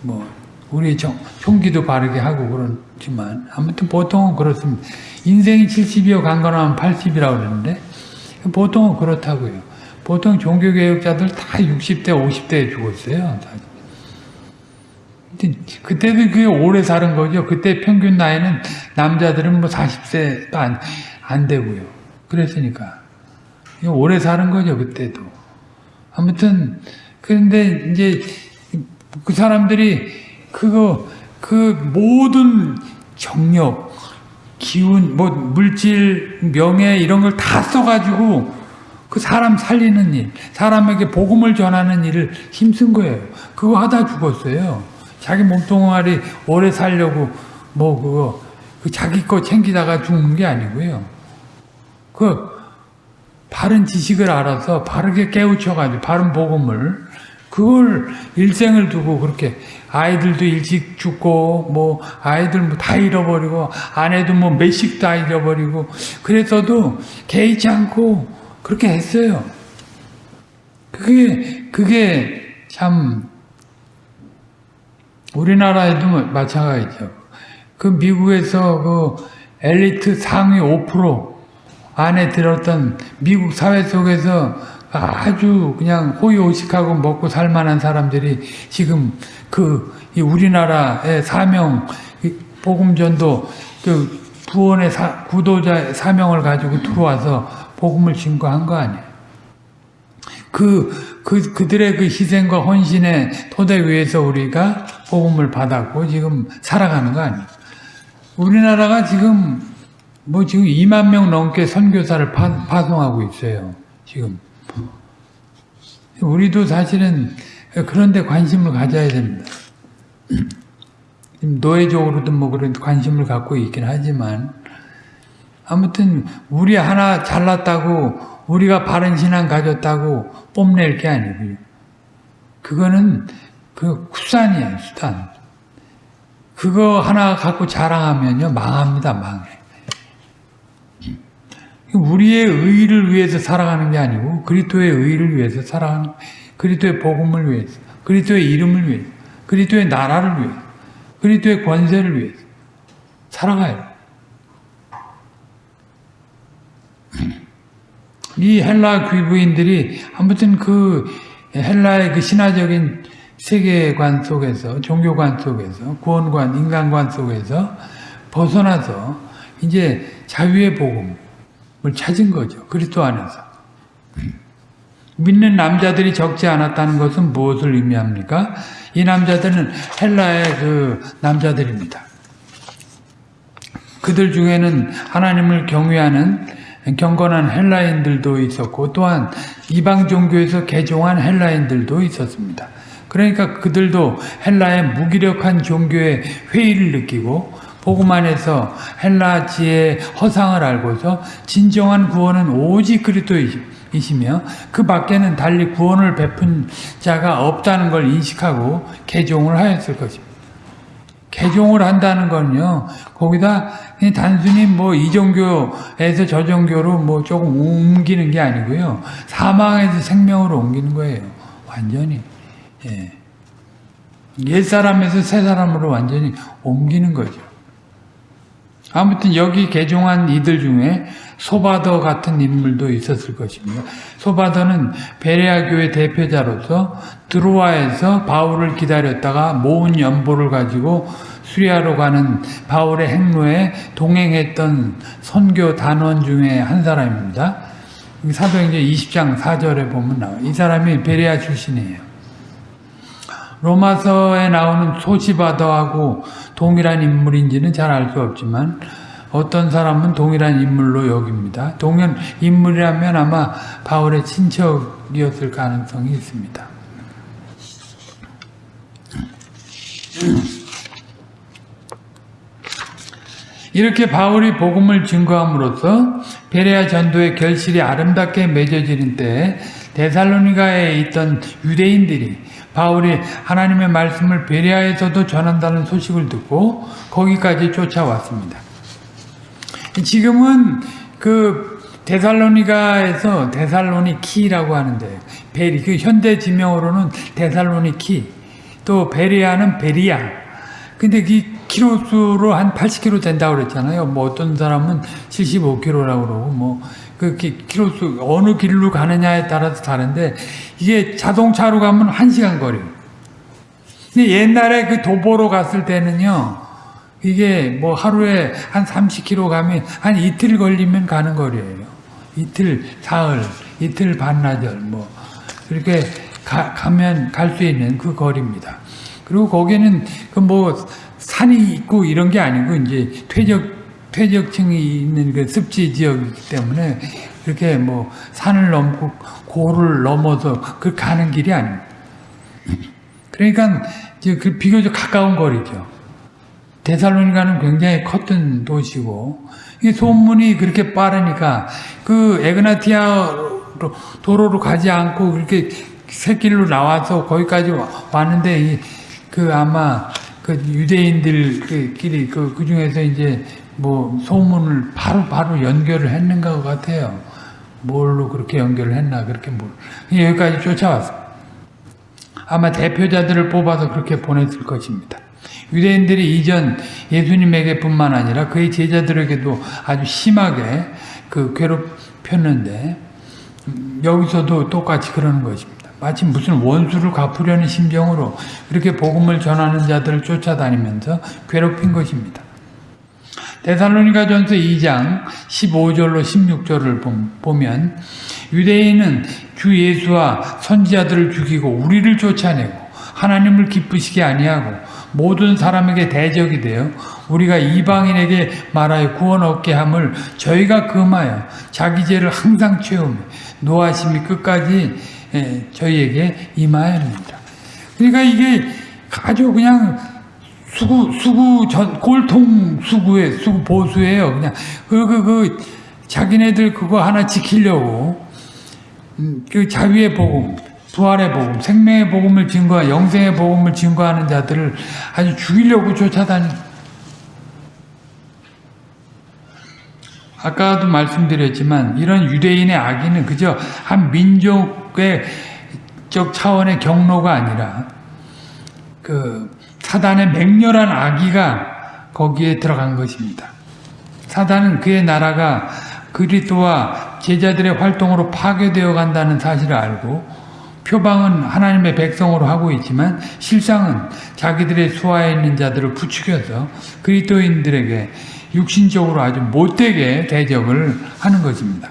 뭐 우리 정, 총기도 바르게 하고 그렇지만 아무튼 보통은 그렇습니다. 인생이 70이어 강건하면 80이라고 그러는데 보통은 그렇다고요. 보통 종교개혁자들 다 60대, 50대에 죽었어요. 그때도 그게 오래 사는 거죠. 그때 평균 나이는 남자들은 뭐 40세도 안, 안 되고요. 그랬으니까. 오래 사는 거죠, 그때도. 아무튼, 그런데 이제 그 사람들이 그거, 그 모든 정력, 기운, 뭐 물질, 명예 이런 걸 다 써가지고 그 사람 살리는 일, 사람에게 복음을 전하는 일을 힘쓴 거예요. 그거 하다 죽었어요. 자기 몸뚱아리 오래 살려고 뭐 그거 그 자기 거 챙기다가 죽는 게 아니고요. 그 바른 지식을 알아서 바르게 깨우쳐가지고 바른 복음을 그걸 일생을 두고 그렇게 아이들도 일찍 죽고 뭐 아이들 뭐 다 잃어버리고 아내도 뭐 몇씩 다 잃어버리고 그랬어도 개의치 않고 그렇게 했어요. 그게 그게 참 우리나라에도 마찬가지죠. 그 미국에서 그 엘리트 상위 5% 안에 들었던 미국 사회 속에서 아주 그냥 호의호식하고 먹고 살만한 사람들이 지금 그 우리나라의 사명 복음전도 그 부원의 사, 구도자의 사명을 가지고 들어와서 복음을 증거한 거 아니에요. 그, 그, 그들의 그 희생과 헌신의 토대 위에서 우리가 복음을 받았고 지금 살아가는 거 아니에요. 우리나라가 지금 뭐 지금 2만 명 넘게 선교사를 파, 파송하고 있어요. 지금. 우리도 사실은 그런데 관심을 가져야 됩니다. 노예적으로도 뭐 그런 관심을 갖고 있긴 하지만 아무튼 우리 하나 잘났다고 우리가 바른 신앙 가졌다고 뽐낼 게 아니고요. 그거는 그 수단이에요, 수단. 그거 하나 갖고 자랑하면요, 망합니다, 망해. 우리의 의를 위해서 살아가는 게 아니고 그리스도의 의를 위해서 살아가는 그리스도의 복음을 위해서 그리스도의 이름을 위해서 그리스도의 나라를 위해서 그리스도의 권세를 위해서 살아가요. 이 헬라 귀부인들이 아무튼 그 헬라의 그 신화적인 세계관 속에서 종교관 속에서 구원관 인간관 속에서 벗어나서 이제 자유의 복음을 찾은 거죠. 그리스도 안에서. 믿는 남자들이 적지 않았다는 것은 무엇을 의미합니까? 이 남자들은 헬라의 그 남자들입니다. 그들 중에는 하나님을 경외하는 경건한 헬라인들도 있었고 또한 이방 종교에서 개종한 헬라인들도 있었습니다. 그러니까 그들도 헬라의 무기력한 종교의 회의를 느끼고 안에서 헬라지의 허상을 알고서 진정한 구원은 오직 그리스도이시며 그 밖에는 달리 구원을 베푼 자가 없다는 걸 인식하고 개종을 하였을 것입니다. 개종을 한다는 건요. 거기다 단순히 뭐 이 종교에서 저 종교로 뭐 조금 옮기는 게 아니고요. 사망에서 생명으로 옮기는 거예요. 완전히. 예. 옛 사람에서 새 사람으로 완전히 옮기는 거죠. 아무튼 여기 개종한 이들 중에 소바더 같은 인물도 있었을 것입니다. 소바더는 베레아 교회 대표자로서 드로아에서 바울을 기다렸다가 모은 연보를 가지고 수리아로 가는 바울의 행로에 동행했던 선교 단원 중에 한 사람입니다. 사도행전 20장 4절에 보면 나와요. 이 사람이 베레아 출신이에요. 로마서에 나오는 소시바더하고 동일한 인물인지는 잘 알 수 없지만 어떤 사람은 동일한 인물로 여깁니다. 동일 인물이라면 아마 바울의 친척이었을 가능성이 있습니다. 이렇게 바울이 복음을 증거함으로써 베레아 전도의 결실이 아름답게 맺어지는 때 데살로니가에 있던 유대인들이 바울이 하나님의 말씀을 베레아에서도 전한다는 소식을 듣고 거기까지 쫓아왔습니다. 지금은 그 데살로니가에서 데살로니키라고 하는데 베리 그 현대 지명으로는 데살로니키 또 베리아는 베리아 근데 그 키로수로 한 80km 된다고 그랬잖아요. 뭐 어떤 사람은 75km라고 그러고 뭐 그 키로수 어느 길로 가느냐에 따라서 다른데 이게 자동차로 가면 1시간 거리. 근데 옛날에 그 도보로 갔을 때는요. 이게 뭐 하루에 한 30km 가면 한 이틀 걸리면 가는 거리예요. 이틀 사흘, 이틀 반나절 뭐 그렇게 가, 가면 갈 수 있는 그 거리입니다. 그리고 거기는 그 뭐 산이 있고 이런 게 아니고 이제 퇴적 퇴적층이 있는 그 습지 지역이기 때문에 그렇게 뭐 산을 넘고 고를 넘어서 그 가는 길이 아닙니다. 그러니까 이제 그 비교적 가까운 거리죠. 데살로니가는 굉장히 컸던 도시고 이 소문이 그렇게 빠르니까 그 에그나티아 도로로 가지 않고 그렇게 새길로 나와서 거기까지 왔는데 그 아마 그 유대인들끼리 그, 그 중에서 이제 뭐 소문을 바로 바로 연결을 했는가 것 같아요. 뭘로 그렇게 연결을 했나 그렇게 뭘 여기까지 쫓아왔어. 아마 대표자들을 뽑아서 그렇게 보냈을 것입니다. 유대인들이 이전 예수님에게뿐만 아니라 그의 제자들에게도 아주 심하게 그 괴롭혔는데 여기서도 똑같이 그러는 것입니다. 마치 무슨 원수를 갚으려는 심정으로 이렇게 복음을 전하는 자들을 쫓아다니면서 괴롭힌 것입니다. 데살로니가 전서 2장 15절로 16절을 보면 유대인은 주 예수와 선지자들을 죽이고 우리를 쫓아내고 하나님을 기쁘시게 아니하고 모든 사람에게 대적이 되어 우리가 이방인에게 말하여 구원 얻게 함을 저희가 금하여 자기 죄를 항상 채우며 노하심이 끝까지 저희에게 임하였습니다. 그러니까 이게 아주 그냥 수구 수구 전 골통 수구에 수구 보수예요. 그냥 그그그 자기네들 그거 하나 지키려고 음, 그 자유의 복음, 부활의 복음, 생명의 복음을 증거, 영생의 복음을 증거하는 자들을 아주 죽이려고 쫓아다니. 아까도 말씀드렸지만 이런 유대인의 악의는 그저 한 민족의 적 차원의 경로가 아니라 그 사단의 맹렬한 악의가 거기에 들어간 것입니다. 사단은 그의 나라가 그리스도와 제자들의 활동으로 파괴되어 간다는 사실을 알고 표방은 하나님의 백성으로 하고 있지만 실상은 자기들의 수하에 있는 자들을 부추겨서 그리스도인들에게 육신적으로 아주 못되게 대적을 하는 것입니다.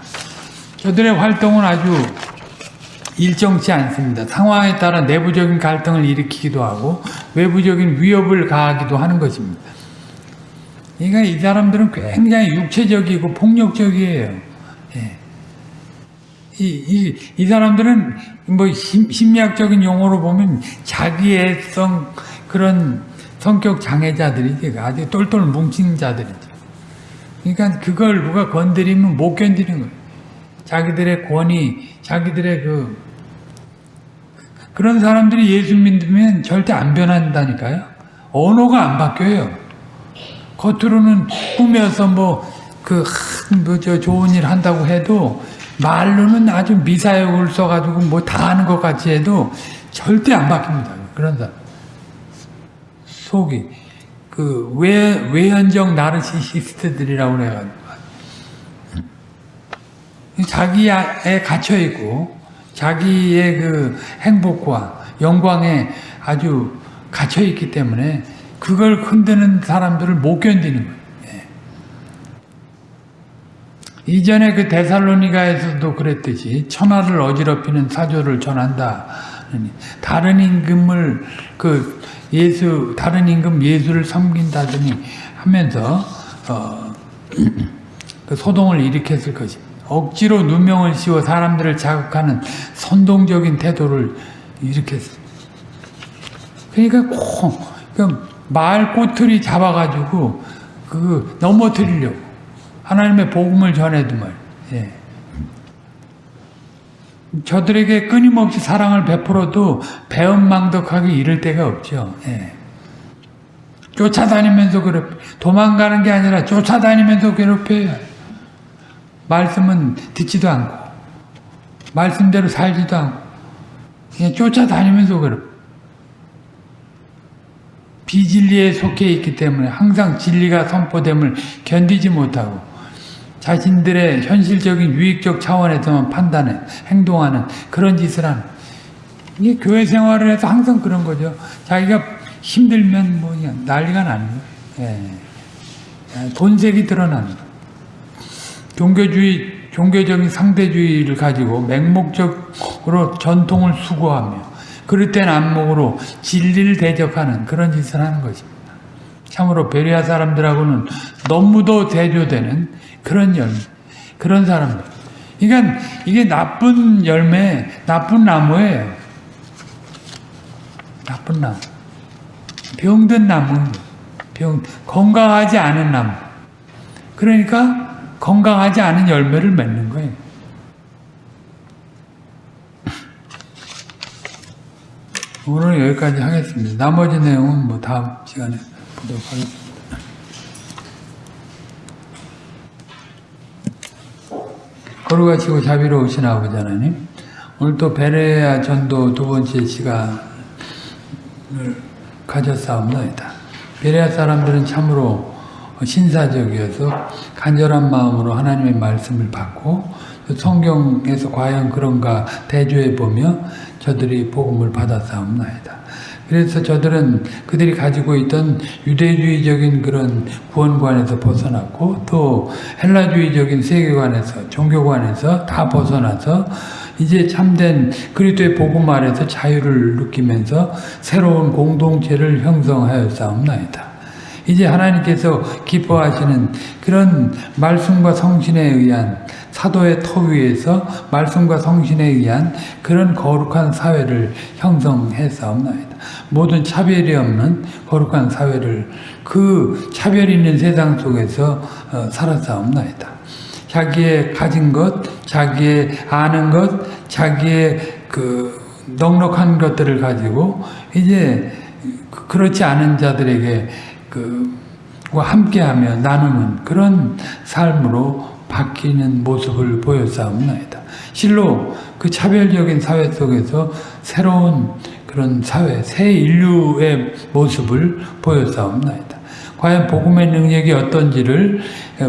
저들의 활동은 아주 일정치 않습니다. 상황에 따라 내부적인 갈등을 일으키기도 하고 외부적인 위협을 가하기도 하는 것입니다. 그러니까 이 사람들은 굉장히 육체적이고 폭력적이에요. 예. 이, 이, 이 사람들은 뭐 심, 심리학적인 용어로 보면 자기애성 그런 성격 장애자들이지 아주 똘똘 뭉친 자들이죠. 그러니까 그걸 누가 건드리면 못 견디는 거예요. 자기들의 권위, 자기들의 그 그런 사람들이 예수 믿으면 절대 안 변한다니까요. 언어가 안 바뀌어요. 겉으로는 꾸며서 뭐, 그, 뭐, 저, 좋은 일 한다고 해도, 말로는 아주 미사역을 써가지고 뭐 다 하는 것 같이 해도 절대 안 바뀝니다. 그런. 속이. 그, 외, 외현적 나르시시스트들이라고 그래가지고. 자기에 갇혀있고, 자기의 그 행복과 영광에 아주 갇혀 있기 때문에 그걸 흔드는 사람들을 못 견디는 거예요. 예. 이전에 그 데살로니가에서도 그랬듯이 천하를 어지럽히는 사조를 전한다. 다른 임금을 그 예수 다른 임금 예수를 섬긴다더니 하면서 어, 그 소동을 일으켰을 것입니다. 억지로 누명을 씌워 사람들을 자극하는 선동적인 태도를 일으켰어요. 그러니까 꼭, 그말 꼬투리 잡아가지고, 그, 넘어뜨리려고. 하나님의 복음을 전해도 말. 예. 저들에게 끊임없이 사랑을 베풀어도 배은망덕하게 이를 데가 없죠. 예. 쫓아다니면서 괴롭, 도망가는 게 아니라 쫓아다니면서 괴롭혀요. 말씀은 듣지도 않고, 말씀대로 살지도 않고, 그냥 쫓아다니면서 괴롭. 비진리에 속해 있기 때문에 항상 진리가 선포됨을 견디지 못하고 자신들의 현실적인 유익적 차원에서만 판단해 행동하는 그런 짓을 하는 이게 교회 생활을 해서 항상 그런 거죠. 자기가 힘들면 뭐 그냥 난리가 나는 거예요. 예. 돈색이 드러나는 거예요. 종교주의, 종교적인 상대주의를 가지고 맹목적으로 전통을 수고하며 그릇된 안목으로 진리를 대적하는 그런 짓을 하는 것입니다. 참으로 베리아 사람들하고는 너무도 대조되는 그런 열매, 그런 사람들. 그러니까 이게 나쁜 열매, 나쁜 나무예요. 나쁜 나무. 병든 나무. 병, 건강하지 않은 나무. 그러니까 건강하지 않은 열매를 맺는 거예요. 오늘 여기까지 하겠습니다. 나머지 내용은 뭐 다음 시간에 보도록 하겠습니다. 거룩하시고 자비로우신 아버지 하나님 오늘 또 베레아 전도 두 번째 시간을 가졌사옵나이다. 베레아 사람들은 참으로 신사적이어서 간절한 마음으로 하나님의 말씀을 받고 성경에서 과연 그런가 대조해 보며 저들이 복음을 받았사옵나이다. 그래서 저들은 그들이 가지고 있던 유대주의적인 그런 구원관에서 벗어났고 또 헬라주의적인 세계관에서 종교관에서 다 벗어나서 이제 참된 그리스도의 복음 아래서 자유를 느끼면서 새로운 공동체를 형성하였사옵나이다. 이제 하나님께서 기뻐하시는 그런 말씀과 성신에 의한 사도의 터 위에서 말씀과 성신에 의한 그런 거룩한 사회를 형성했사옵나이다. 모든 차별이 없는 거룩한 사회를 그 차별 있는 세상 속에서 어, 살았사옵나이다. 자기의 가진 것, 자기의 아는 것, 자기의 그 넉넉한 것들을 가지고 이제 그렇지 않은 자들에게 그와 함께하며 나누는 그런 삶으로 바뀌는 모습을 보였사옵나이다. 실로 그 차별적인 사회 속에서 새로운 그런 사회, 새 인류의 모습을 보였사옵나이다. 과연 복음의 능력이 어떤지를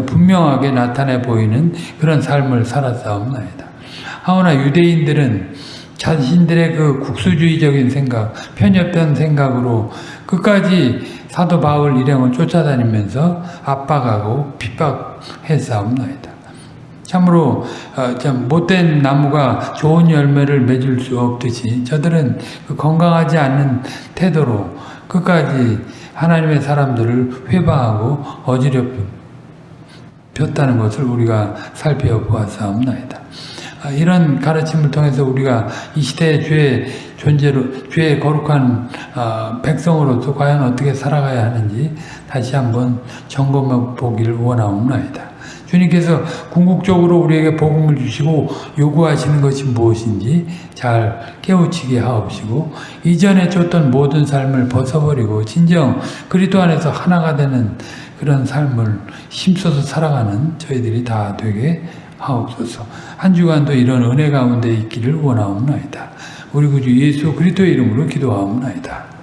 분명하게 나타내 보이는 그런 삶을 살았사옵나이다. 하오나 유대인들은 자신들의 그 국수주의적인 생각, 편협된 생각으로 끝까지 사도 바울 일행을 쫓아다니면서 압박하고 핍박했사옵나이다. 참으로 어, 참 못된 나무가 좋은 열매를 맺을 수 없듯이 저들은 그 건강하지 않은 태도로 끝까지 하나님의 사람들을 회방하고 어지럽혔다는 것을 우리가 살펴보았사옵나이다. 아, 이런 가르침을 통해서 우리가 이 시대의 죄의 존재로 죄의 거룩한 아, 백성으로서 과연 어떻게 살아가야 하는지 다시 한번 점검해 보기를 원하옵나이다. 주님께서 궁극적으로 우리에게 복음을 주시고 요구하시는 것이 무엇인지 잘 깨우치게 하옵시고 이전에 줬던 모든 삶을 벗어버리고 진정 그리스도 안에서 하나가 되는 그런 삶을 힘써서 살아가는 저희들이 다 되게 하옵소서. 한 주간도 이런 은혜 가운데 있기를 원하옵나이다. 우리 구주 예수 그리스도의 이름으로 기도하옵나이다.